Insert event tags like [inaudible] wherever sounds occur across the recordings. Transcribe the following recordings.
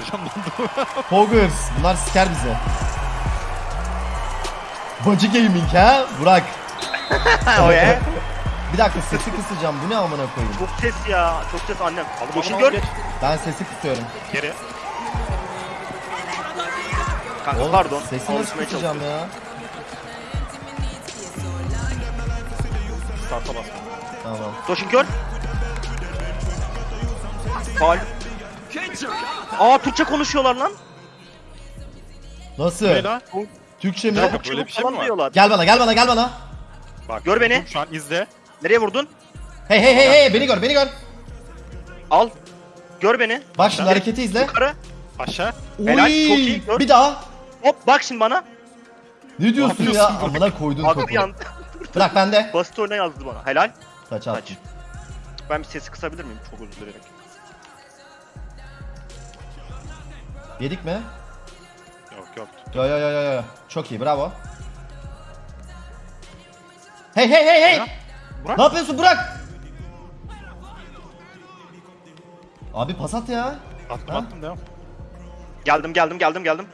Heyecanlandım. Poggers. Bunlar siker bizi. Bacı gaming ha? Burak. [laughs] o ya. Bir dakika sesi kısacağım. Bu ne amına koyayım? Çok ses ya. Çok ses annem. Koşun aldım, gör. Ben sesi kısıyorum. Geri. Kanka Oğlum, pardon. Sesi nasıl kısacağım ya? Start'a bas. Tamam. Koşun gör. Faul. Aa Türkçe konuşuyorlar lan. Nasıl? Ne lan? Türkçe mi? Yok, Çabuk böyle çabuk bir şey falan mi var? diyorlar. Gel bana gel bana gel bana. Bak. Gör beni. Şu an izle. Nereye vurdun? Hey hey hey hey beni gör beni gör. Al. Gör beni. Bak şimdi hareketi izle. Yukarı. Aşağı. Helal, Uy, çok iyi, gör. Bir daha. Hop bak şimdi bana. Ne diyorsun ya? yapıyorsun? Amına koydun topu. yan. [laughs] Bırak bende. Basit oyuna yazdı bana. Helal. Kaç at. Kaç. Ben bir sesi kısabilir miyim? Çok özür dilerim. Yedik mi? Yok yok. Yo yo yo yo yo. Çok iyi bravo. Hey hey hey hey. Burak. Ne yapıyorsun Burak? Abi pas at ya. Attım Ha? attım devam. Geldim geldim geldim geldim.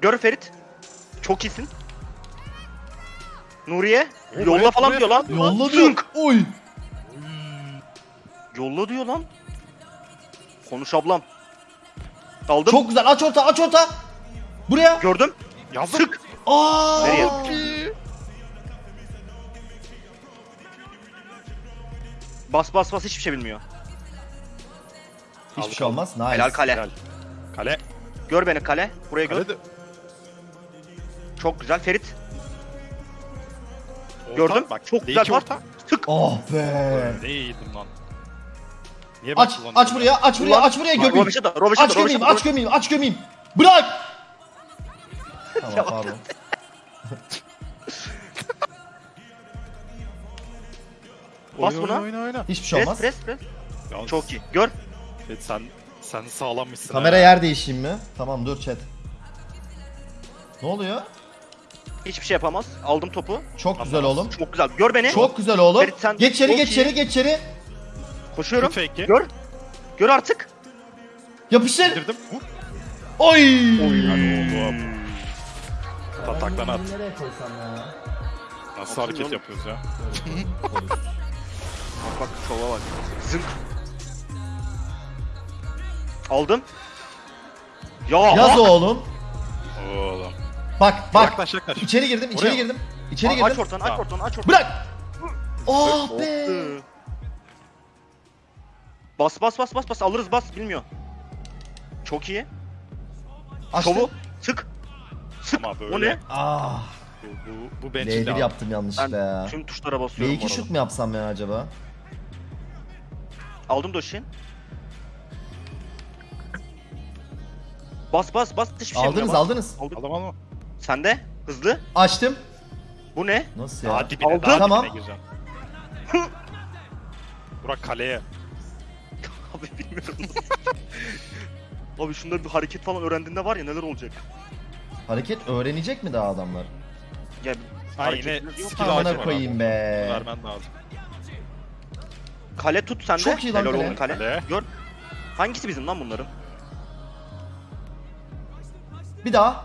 Gör Ferit. Çok iyisin. Nuriye. Oğlum, Yolla evet, falan buraya- diyor lan. Yolla diyor. Zınk. Oy. Yolla diyor lan. Konuş ablam. Aldım. Çok güzel aç orta aç orta. Buraya. Gördüm. Yazdım. Sık. Aa. Nereye? Bas bas bas hiçbir şey bilmiyor. Hiçbir Aldık, şey olmaz. Nice. Helal kale. Helal. Kale. Gör beni kale. Buraya gör. Kale de. Çok güzel Ferit. Orta. Gördüm. Bak. Çok D2 güzel orta. Tık. Oh be. Ne iyiydim lan. Niye ben Aç kullanıyorum aç buraya aç buraya Ulan- aç buraya gömeyim. Robeşe Robeşe Aç gömeyim aç gömeyim aç gömeyim. Bırak. tamam pardon. [laughs] Bas Oyna, buna. Oyna oyna. Hiçbir şey Pres olmaz. pres pres. Yalnız- Çok iyi. Gör. Evet, sen sen sağlammışsın. Kamera ha. yer değişeyim mi? Tamam dur chat. Ne oluyor? Hiçbir şey yapamaz. Aldım topu. Çok güzel oğlum. Çok güzel. Gör beni. Çok güzel oğlum. Ferit sen Geç içeri çok geç iyi. içeri geç içeri. Koşuyorum. Tut fake'i. Gör. Gör artık. Yapıştır. Indirdim. Vur. Oy. Hadi oğlum. Tataklan at. Nereye koysam ya? Nasıl Atın hareket oğlum. yapıyoruz ya? [laughs] Bak bak şova bak. Zınk. Aldım. Ya. Yaz oğlum. Oğlum. Bak bak. Yaklaş yaklaş. İçeri girdim, içeri Oraya. girdim. İçeri Aa, girdim. Aç ortanı, aç Tamam. ortanı, aç ortanı. Bırak. Oh Oh be. be. Bas bas bas bas bas alırız bas bilmiyor. Çok iyi. Açtım. Şovu sık. Sık. Ama böyle. O ne? Ah. Bu, bu, bu bencil L1 abi. yaptım yanlışlıkla Ben ya. tüm tuşlara basıyorum. bu L2 arada. şut mu yapsam ya acaba? Aldım Doşin. Bas bas bas hiçbir şey aldınız bilmiyor, bas. aldınız. Aldım. Aldım aldım. Sende hızlı. Açtım. Bu ne? Nasıl ya? Daha dibine, Aldım. daha Tamam. dibine gireceğim. Burak kaleye. Abi [laughs] bilmiyorum. Abi şunları bir hareket falan öğrendiğinde var ya neler olacak. Hareket öğrenecek mi daha adamlar? Ya Ha yine hareketler yok. skill ağacı Amına var koyayım abi. be. Vermen lazım. Kale tut sende. Çok iyi lan Helal kale. oğlum kale. Kale. Gör. Hangisi bizim lan bunların? Bir daha.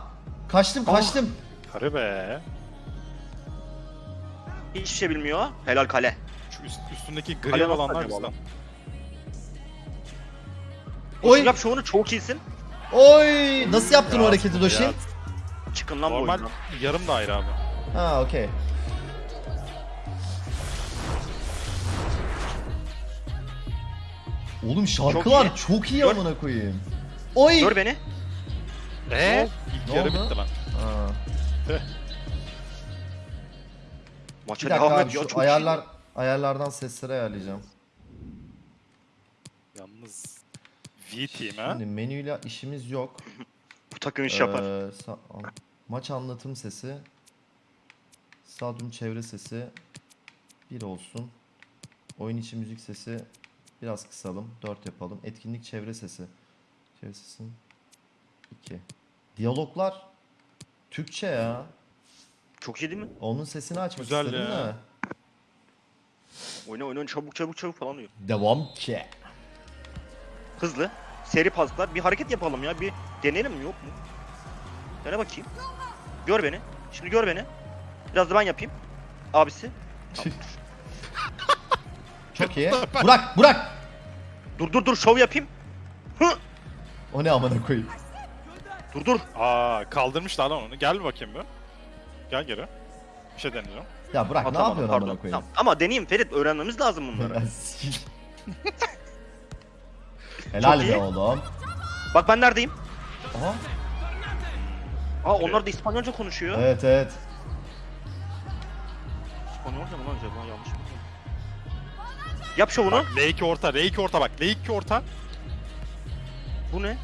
Kaçtım Oh. kaçtım. Karı be. Hiçbir şey bilmiyor. Helal kale. Şu üst, üstündeki Kale gri nasıl olanlar acaba bizden. Oy. Yap şovunu çok iyisin. Oy. Nasıl yaptın o Ya, hareketi Doşin? ya. Çıkın lan Normal yarım daire abi. Ha okey. Oğlum şarkılar Çok çok iyi, Gör. amına koyayım. Oy. Gör beni. Eee? İlk yarı oldu? bitti lan. Ha. [laughs] Maça devam Çok ayarlar ayarlardan sesleri ayarlayacağım. Yalnız V team ha. Şimdi menüyle işimiz yok. [laughs] Bu takım iş yapar. Ee, sa- maç anlatım sesi. Stadyum çevre sesi. 1 olsun. Oyun içi müzik sesi biraz kısalım. 4 yapalım. Etkinlik çevre sesi. Çevre sesi 2. Diyaloglar Türkçe ya. Çok iyi değil mi? Onun sesini açmak Güzel istedim ya. de. Oyna oyna, çabuk çabuk çabuk falan diyor. Devam ki. Hızlı. Seri paslar. Bir hareket yapalım ya. Bir deneyelim mi yok mu? Dene bakayım. Gör beni. Şimdi gör beni. Biraz da ben yapayım. Abisi. Çok iyi. Burak, Burak. Dur dur dur şov yapayım. Hı. O ne amına koyayım. Dur dur. Aa kaldırmışlar lan onu. Gel bir bakayım bir. Gel geri. Bir şey deneyeceğim. Ya Burak ne Atamadım, yapıyorsun pardon. amına koyayım? Tamam. Ama deneyeyim Ferit öğrenmemiz lazım bunları. [laughs] Helal Çok be iyi. oğlum. Bak ben neredeyim? Aha. Aa onlar da İspanyolca konuşuyor. Evet evet. İspanyolca mı lan acaba yanlış mı? Yap şovunu. Bak L2 orta, L2 orta bak. L2 orta. Bu ne?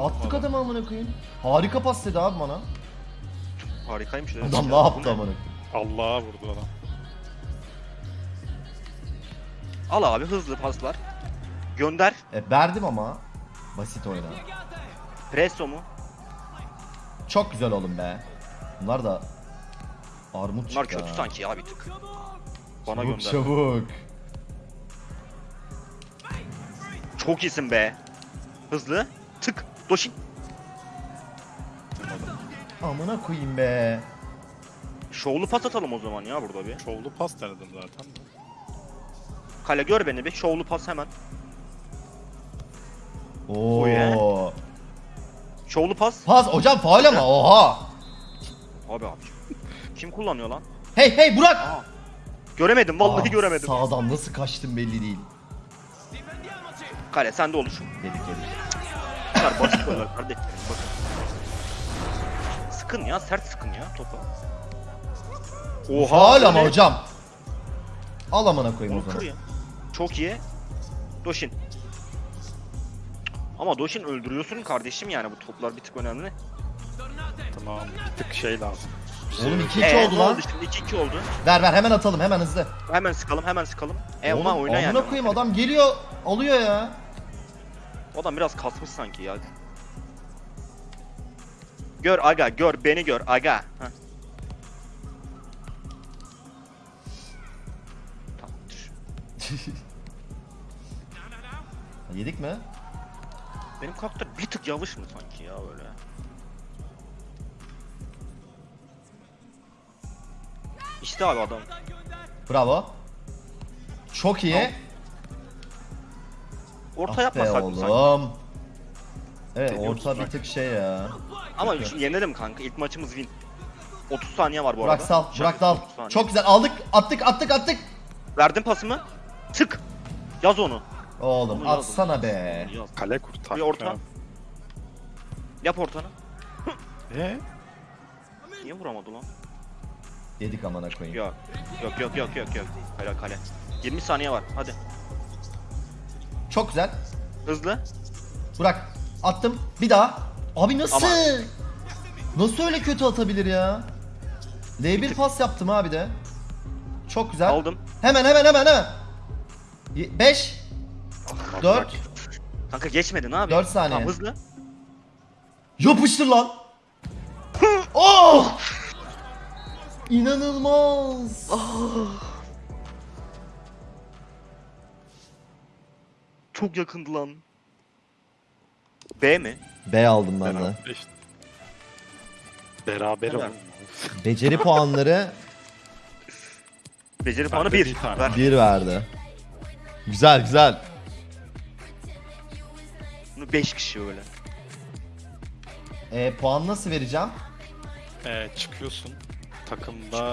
Attık adamı amına koyayım. Harika pas dedi abi bana. Harikaymış. evet. Adam ne Bu yaptı amına koyayım? Allah'a vurdu adam. Al abi hızlı paslar. Gönder. E, verdim ama. Basit oyna. Presto mu? Çok güzel oğlum be. Bunlar da armut Bunlar çıktı kötü ha. sanki ya bir tık. Bana Çabuk gönder. çabuk. Çok iyisin be. Hızlı. Tık. Doşin. Amına koyayım be. Şovlu pas atalım o zaman ya burada bir. Şovlu pas denedim zaten. Kale gör beni bir. Şovlu pas hemen. Oo. ye. Şovlu pas. Pas hocam faul ama oha. Abi abi. Kim kullanıyor lan? Hey hey Burak. Aa. Göremedim vallahi Aa, göremedim. Sağdan nasıl kaçtım belli değil. Kale sende olur. Yedik yedik. Bunlar basit goller kardeşim. Bakın. Sıkın ya sert sıkın ya topa. Faul ama hocam. Al amına koyayım o Onu zaman. Çok iyi. Doşin. Ama Doşin öldürüyorsun kardeşim yani bu toplar bir tık önemli. Tamam. Bir tık şey lazım. Oğlum yok. 2-2 Ee, oldu ne lan. oldu şimdi 2-2 oldu. Ver ver hemen atalım hemen hızlı. Hemen sıkalım hemen sıkalım. E Oğlum ama oyna yani. amına koyayım adam geliyor alıyor ya. O adam biraz kasmış sanki ya. Gör aga gör beni gör aga. Heh. Tamamdır. [laughs] Yedik mi? Benim karakter bir tık yavaş mı sanki ya böyle? İşte abi adam. Bravo. Çok iyi. Orta Ah yapmasak be mı sanki? oğlum. Evet Deniyoruz orta bir tık şey ya. Ama şu- yenelim kanka. İlk maçımız win. 30 saniye var bu Burak arada. sal, Şaka, Burak dal. 30 saniye. Çok güzel aldık, attık, attık, attık. Verdim pasımı. Tık. Yaz onu. Oğlum Onu yazdım. atsana be. Yaz. Kale kurtar. Bir orta. Yap ortanı. Eee? Niye vuramadı lan? Yedik amına koyayım. Yok. Yok yok yok yok yok. Kale kale. 20 saniye var. Hadi. Çok güzel. Hızlı. Burak attım. Bir daha. Abi nasıl? Ama- Nasıl öyle kötü atabilir ya? L1 pas yaptım abi de. Çok güzel. Aldım. Hemen hemen hemen hemen. 5 Bak, 4 bak. Kanka geçmedi ne abi? Dört saniye. Tamam hızlı. Yapıştır lan. [laughs] oh! İnanılmaz. Çok yakındı lan. B mi? B aldım ben de. Beraber işte. Beraber Helal. olalım. Beceri puanları Beceri puanı de 1. bir tane. Ver. 1 verdi. Güzel güzel. Bunu 5 kişi öyle. E, puan nasıl vereceğim? Ee, çıkıyorsun. Takımda